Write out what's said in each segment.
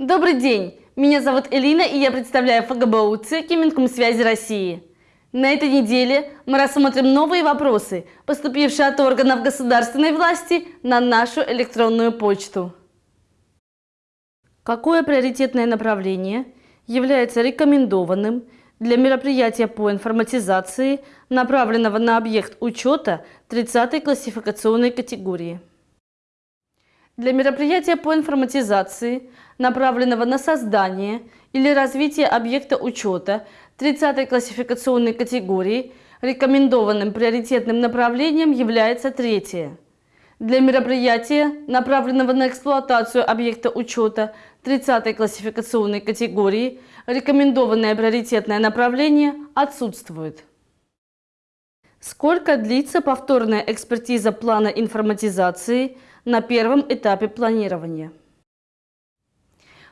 Добрый день! Меня зовут Элина и я представляю ФГБУ ЦИКи Минкомсвязи России. На этой неделе мы рассмотрим новые вопросы, поступившие от органов государственной власти на нашу электронную почту. Какое приоритетное направление является рекомендованным для мероприятия по информатизации, направленного на объект учета 30 классификационной категории? Для мероприятия по информатизации, направленного на создание или развитие объекта учета 30 классификационной категории, рекомендованным приоритетным направлением является третье. Для мероприятия, направленного на эксплуатацию объекта учета 30 классификационной категории, рекомендованное приоритетное направление отсутствует. Сколько длится повторная экспертиза плана информатизации – на первом этапе планирования.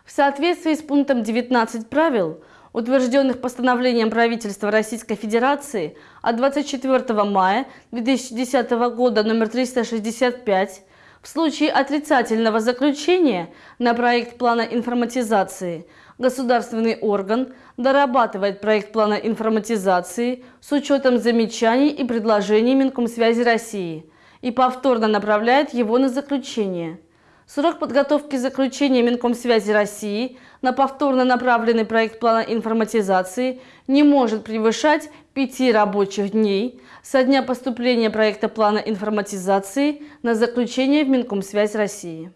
В соответствии с пунктом 19 правил, утвержденных постановлением правительства Российской Федерации от 24 мая 2010 года номер 365, в случае отрицательного заключения на проект плана информатизации государственный орган дорабатывает проект плана информатизации с учетом замечаний и предложений Минкомсвязи России – и повторно направляет его на заключение. Срок подготовки заключения Минкомсвязи России на повторно направленный проект плана информатизации не может превышать пяти рабочих дней со дня поступления проекта плана информатизации на заключение в Минкомсвязь России.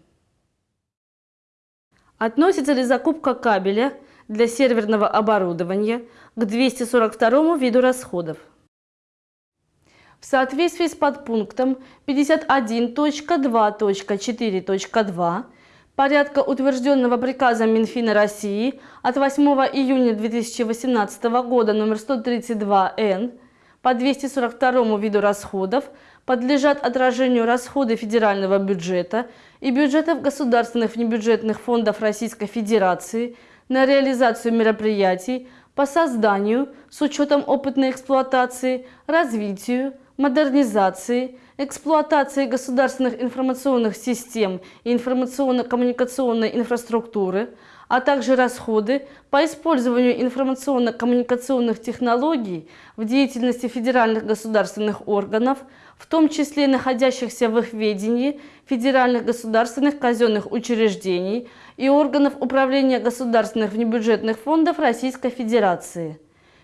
Относится ли закупка кабеля для серверного оборудования к 242 виду расходов? В соответствии с подпунктом 51.2.4.2 порядка, утвержденного приказом Минфина России от 8 июня 2018 года номер 132-Н по 242 виду расходов подлежат отражению расходы федерального бюджета и бюджетов государственных внебюджетных фондов Российской Федерации на реализацию мероприятий по созданию с учетом опытной эксплуатации, развитию, модернизации, эксплуатации государственных информационных систем и информационно-коммуникационной инфраструктуры, а также расходы по использованию информационно-коммуникационных технологий в деятельности федеральных государственных органов, в том числе находящихся в их ведении федеральных государственных казенных учреждений и органов управления государственных внебюджетных фондов Российской Федерации.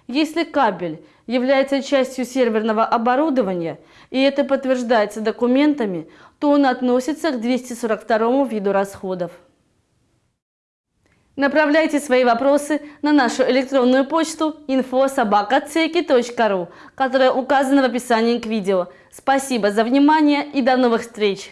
Если кабель является частью серверного оборудования, и это подтверждается документами, то он относится к 242 виду расходов. Направляйте свои вопросы на нашу электронную почту info.sobaka.ceki.ru, которая указана в описании к видео. Спасибо за внимание и до новых встреч!